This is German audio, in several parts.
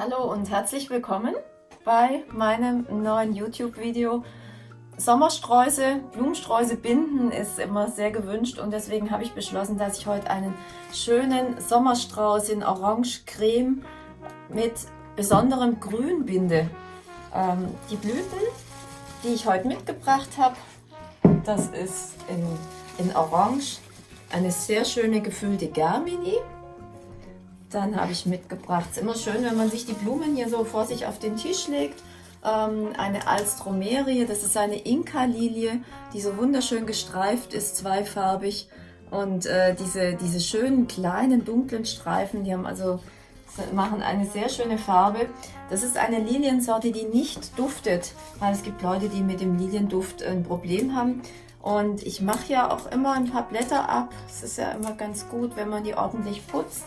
Hallo und herzlich willkommen bei meinem neuen YouTube-Video. Sommersträuße, Blumensträuße binden ist immer sehr gewünscht und deswegen habe ich beschlossen, dass ich heute einen schönen Sommerstrauß in Orange-Creme mit besonderem Grün binde. Ähm, die Blüten, die ich heute mitgebracht habe, das ist in, in Orange eine sehr schöne gefüllte Germini. Dann habe ich mitgebracht, es ist immer schön, wenn man sich die Blumen hier so vor sich auf den Tisch legt. Ähm, eine Alstromerie, das ist eine Inka-Lilie, die so wunderschön gestreift ist, zweifarbig. Und äh, diese, diese schönen kleinen dunklen Streifen, die haben also machen eine sehr schöne Farbe. Das ist eine Liliensorte, die nicht duftet, weil es gibt Leute, die mit dem Lilienduft ein Problem haben. Und ich mache ja auch immer ein paar Blätter ab. Es ist ja immer ganz gut, wenn man die ordentlich putzt.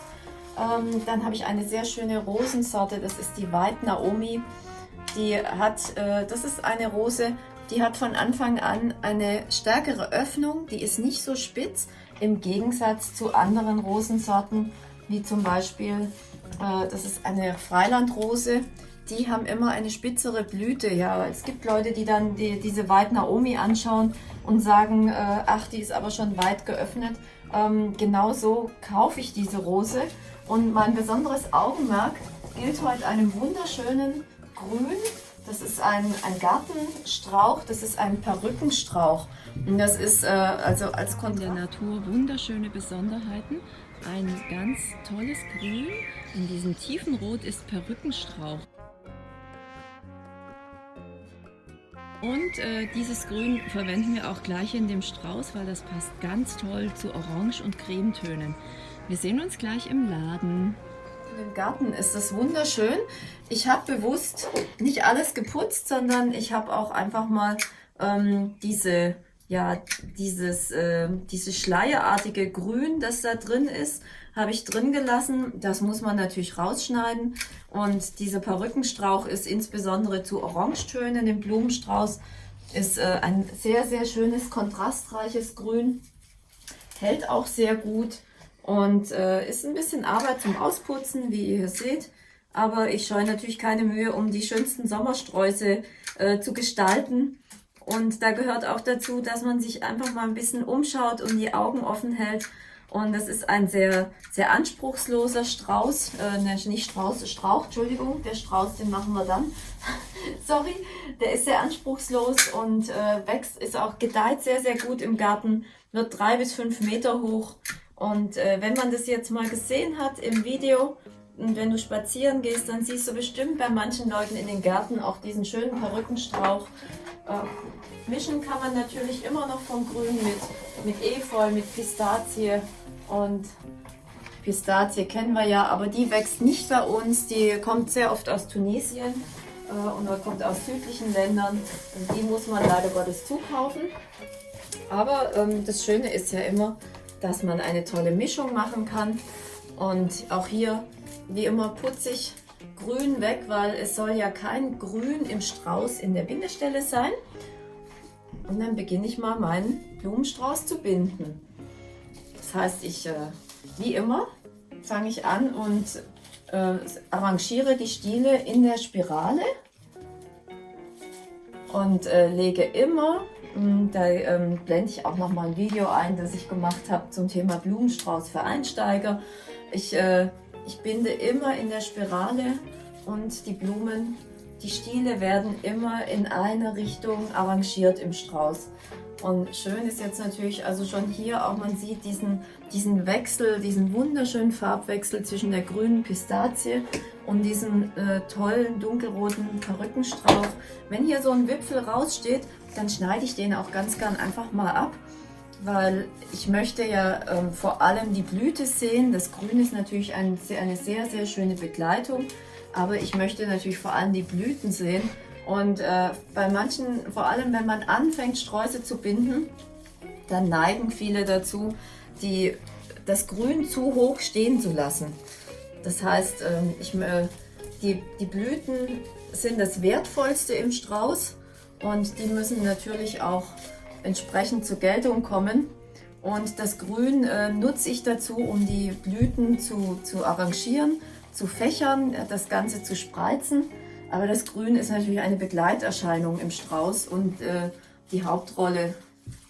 Ähm, dann habe ich eine sehr schöne Rosensorte, das ist die White Naomi. Die hat, äh, das ist eine Rose, die hat von Anfang an eine stärkere Öffnung, die ist nicht so spitz, im Gegensatz zu anderen Rosensorten, wie zum Beispiel, äh, das ist eine Freilandrose, die haben immer eine spitzere Blüte. Ja, es gibt Leute, die dann die, diese White Naomi anschauen und sagen, äh, ach, die ist aber schon weit geöffnet. Ähm, genauso kaufe ich diese Rose und mein besonderes Augenmerk gilt heute einem wunderschönen Grün. Das ist ein, ein Gartenstrauch, das ist ein Perückenstrauch. Und das ist äh, also als Kon der Natur wunderschöne Besonderheiten. Ein ganz tolles Grün. In diesem tiefen Rot ist Perückenstrauch. Und äh, dieses Grün verwenden wir auch gleich in dem Strauß, weil das passt ganz toll zu Orange- und Cremetönen. Wir sehen uns gleich im Laden. Im Garten ist das wunderschön. Ich habe bewusst nicht alles geputzt, sondern ich habe auch einfach mal ähm, diese, ja, dieses, äh, dieses schleierartige Grün, das da drin ist, habe ich drin gelassen. Das muss man natürlich rausschneiden. Und dieser Perückenstrauch ist insbesondere zu Orangetönen im Blumenstrauß. Ist äh, ein sehr, sehr schönes, kontrastreiches Grün. Hält auch sehr gut. Und äh, ist ein bisschen Arbeit zum Ausputzen, wie ihr hier seht. Aber ich scheue natürlich keine Mühe, um die schönsten Sommersträuße äh, zu gestalten. Und da gehört auch dazu, dass man sich einfach mal ein bisschen umschaut und die Augen offen hält. Und das ist ein sehr, sehr anspruchsloser Strauß, äh, ne, nicht Strauß, Strauch, Entschuldigung, der Strauß, den machen wir dann. Sorry, der ist sehr anspruchslos und äh, wächst, ist auch gedeiht sehr, sehr gut im Garten, wird drei bis fünf Meter hoch und äh, wenn man das jetzt mal gesehen hat im Video und wenn du spazieren gehst, dann siehst du bestimmt bei manchen Leuten in den Gärten auch diesen schönen Perückenstrauch. Äh, mischen kann man natürlich immer noch vom Grün mit, mit Efeu, mit Pistazie und Pistazie kennen wir ja, aber die wächst nicht bei uns. Die kommt sehr oft aus Tunesien äh, und kommt aus südlichen Ländern. Und die muss man leider Gottes zukaufen. Aber ähm, das Schöne ist ja immer, dass man eine tolle Mischung machen kann. Und auch hier, wie immer, putze ich grün weg, weil es soll ja kein Grün im Strauß in der Bindestelle sein. Und dann beginne ich mal meinen Blumenstrauß zu binden. Das heißt, ich, äh, wie immer, fange ich an und äh, arrangiere die Stiele in der Spirale und äh, lege immer hm, da ähm, blende ich auch noch mal ein Video ein, das ich gemacht habe zum Thema Blumenstrauß für Einsteiger. Ich, äh, ich binde immer in der Spirale und die Blumen, die Stiele werden immer in eine Richtung arrangiert im Strauß. Und schön ist jetzt natürlich, also schon hier auch, man sieht diesen, diesen Wechsel, diesen wunderschönen Farbwechsel zwischen der grünen Pistazie und diesem äh, tollen dunkelroten Perückenstrauch. Wenn hier so ein Wipfel raussteht, dann schneide ich den auch ganz gern einfach mal ab, weil ich möchte ja ähm, vor allem die Blüte sehen. Das Grün ist natürlich ein, eine sehr, sehr schöne Begleitung, aber ich möchte natürlich vor allem die Blüten sehen. Und äh, bei manchen, vor allem wenn man anfängt Sträuße zu binden, dann neigen viele dazu, die, das Grün zu hoch stehen zu lassen. Das heißt, ähm, ich, äh, die, die Blüten sind das Wertvollste im Strauß und die müssen natürlich auch entsprechend zur Geltung kommen. Und das Grün äh, nutze ich dazu, um die Blüten zu, zu arrangieren zu fächern, das Ganze zu spreizen. Aber das Grün ist natürlich eine Begleiterscheinung im Strauß und äh, die Hauptrolle,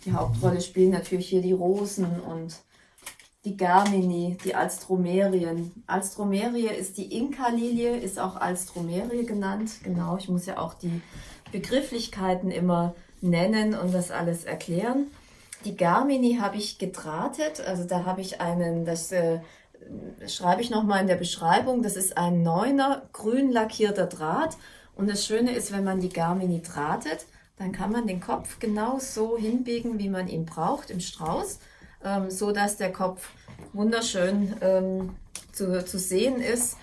die Hauptrolle spielen natürlich hier die Rosen und die Germini, die Alstromerien. Alstromerie ist die Inka-Lilie, ist auch Alstromerie genannt. Genau, ich muss ja auch die Begrifflichkeiten immer nennen und das alles erklären. Die Germini habe ich gedrahtet, also da habe ich einen, das äh, schreibe ich nochmal in der Beschreibung, das ist ein neuner grün lackierter Draht und das Schöne ist, wenn man die Garmini drahtet, dann kann man den Kopf genau so hinbiegen, wie man ihn braucht im Strauß, ähm, so dass der Kopf wunderschön ähm, zu, zu sehen ist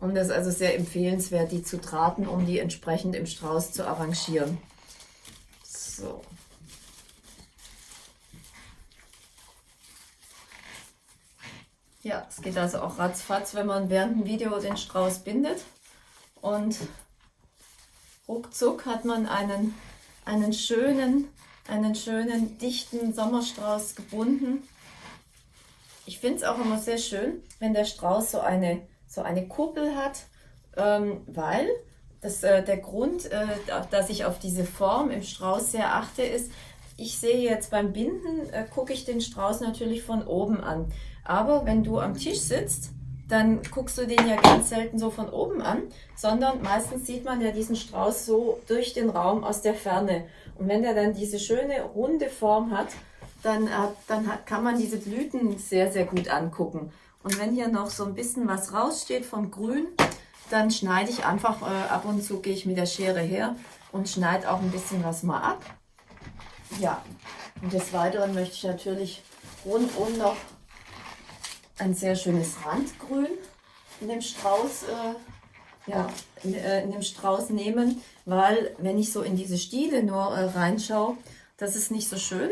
und es ist also sehr empfehlenswert, die zu drahten, um die entsprechend im Strauß zu arrangieren. So. Ja, es geht also auch ratzfatz, wenn man während dem Video den Strauß bindet. Und ruckzuck hat man einen, einen schönen, einen schönen, dichten Sommerstrauß gebunden. Ich finde es auch immer sehr schön, wenn der Strauß so eine, so eine Kuppel hat, ähm, weil das, äh, der Grund, äh, dass ich auf diese Form im Strauß sehr achte, ist, ich sehe jetzt beim Binden, äh, gucke ich den Strauß natürlich von oben an. Aber wenn du am Tisch sitzt, dann guckst du den ja ganz selten so von oben an, sondern meistens sieht man ja diesen Strauß so durch den Raum aus der Ferne. Und wenn der dann diese schöne runde Form hat, dann, dann kann man diese Blüten sehr, sehr gut angucken. Und wenn hier noch so ein bisschen was raussteht vom Grün, dann schneide ich einfach, äh, ab und zu gehe ich mit der Schere her und schneide auch ein bisschen was mal ab. Ja, und des Weiteren möchte ich natürlich rundum noch ein sehr schönes Randgrün in dem Strauß, äh, ja, in, äh, in, dem Strauß nehmen, weil wenn ich so in diese Stiele nur äh, reinschaue, das ist nicht so schön.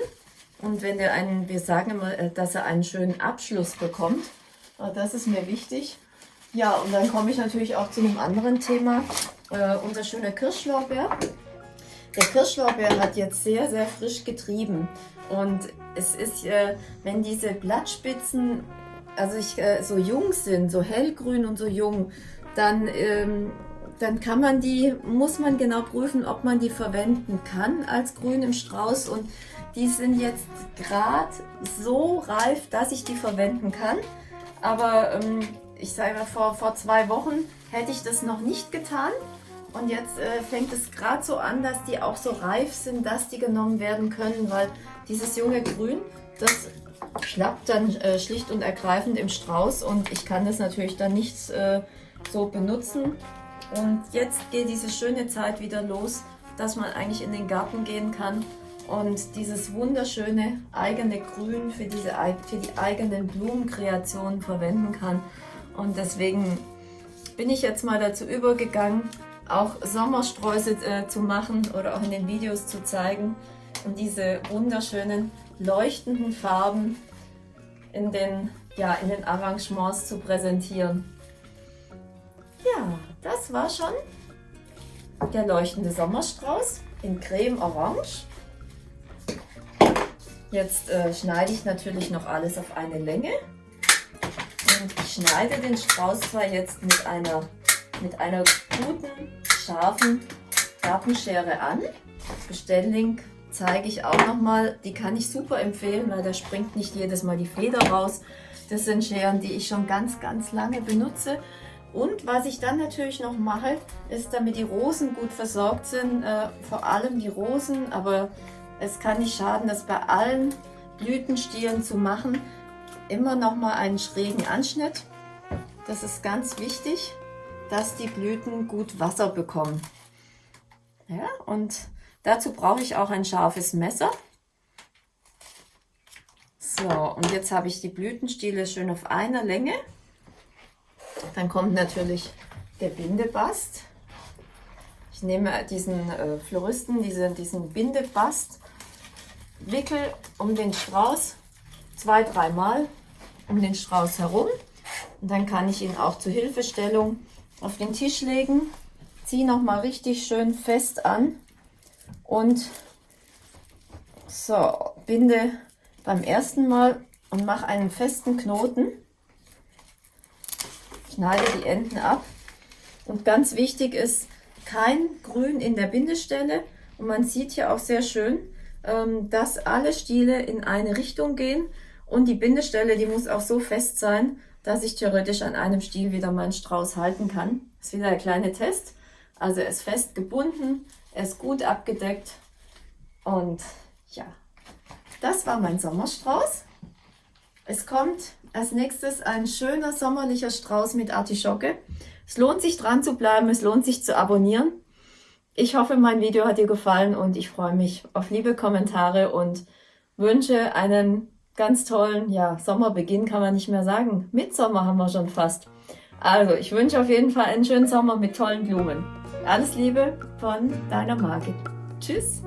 Und wenn der einen, wir sagen immer, äh, dass er einen schönen Abschluss bekommt, äh, das ist mir wichtig. Ja, und dann komme ich natürlich auch zu einem anderen Thema, äh, unser schöner Kirschlorbeer. Der Kirschlorbeer hat jetzt sehr, sehr frisch getrieben und es ist, äh, wenn diese Blattspitzen also ich, äh, so jung sind, so hellgrün und so jung, dann, ähm, dann kann man die, muss man genau prüfen, ob man die verwenden kann als Grün im Strauß und die sind jetzt gerade so reif, dass ich die verwenden kann. Aber ähm, ich sage mal, vor, vor zwei Wochen hätte ich das noch nicht getan. Und jetzt äh, fängt es gerade so an, dass die auch so reif sind, dass die genommen werden können, weil dieses junge Grün, das schlappt dann äh, schlicht und ergreifend im Strauß und ich kann das natürlich dann nicht äh, so benutzen. Und jetzt geht diese schöne Zeit wieder los, dass man eigentlich in den Garten gehen kann und dieses wunderschöne eigene Grün für, diese, für die eigenen Blumenkreationen verwenden kann. Und deswegen bin ich jetzt mal dazu übergegangen, auch Sommersträuße äh, zu machen oder auch in den Videos zu zeigen und diese wunderschönen leuchtenden Farben in den, ja, in den Arrangements zu präsentieren. Ja, das war schon der leuchtende Sommerstrauß in Creme Orange. Jetzt äh, schneide ich natürlich noch alles auf eine Länge. Und ich schneide den Strauß zwar jetzt mit einer, mit einer guten, scharfen Gartenschere an. Bestelllink zeige ich auch nochmal. Die kann ich super empfehlen, weil da springt nicht jedes Mal die Feder raus. Das sind Scheren, die ich schon ganz, ganz lange benutze. Und was ich dann natürlich noch mache, ist, damit die Rosen gut versorgt sind, äh, vor allem die Rosen, aber es kann nicht schaden, das bei allen Blütenstielen zu machen, immer noch mal einen schrägen Anschnitt. Das ist ganz wichtig, dass die Blüten gut Wasser bekommen. Ja, und Dazu brauche ich auch ein scharfes Messer. So, und jetzt habe ich die Blütenstiele schön auf einer Länge. Dann kommt natürlich der Bindebast. Ich nehme diesen äh, Floristen, diese, diesen Bindebast, wickel um den Strauß zwei, dreimal um den Strauß herum. Und dann kann ich ihn auch zur Hilfestellung auf den Tisch legen. Ziehe nochmal richtig schön fest an und so, binde beim ersten Mal und mache einen festen Knoten. schneide die Enden ab. Und ganz wichtig ist, kein Grün in der Bindestelle. Und man sieht hier auch sehr schön, ähm, dass alle Stiele in eine Richtung gehen. Und die Bindestelle, die muss auch so fest sein, dass ich theoretisch an einem Stiel wieder meinen Strauß halten kann. Das ist wieder ein kleiner Test. Also er ist fest gebunden, er ist gut abgedeckt und ja, das war mein Sommerstrauß. Es kommt als nächstes ein schöner sommerlicher Strauß mit Artischocke. Es lohnt sich dran zu bleiben, es lohnt sich zu abonnieren. Ich hoffe, mein Video hat dir gefallen und ich freue mich auf liebe Kommentare und wünsche einen ganz tollen ja, Sommerbeginn, kann man nicht mehr sagen. Mitsommer haben wir schon fast. Also, ich wünsche auf jeden Fall einen schönen Sommer mit tollen Blumen. Alles Liebe von deiner Margit. Tschüss!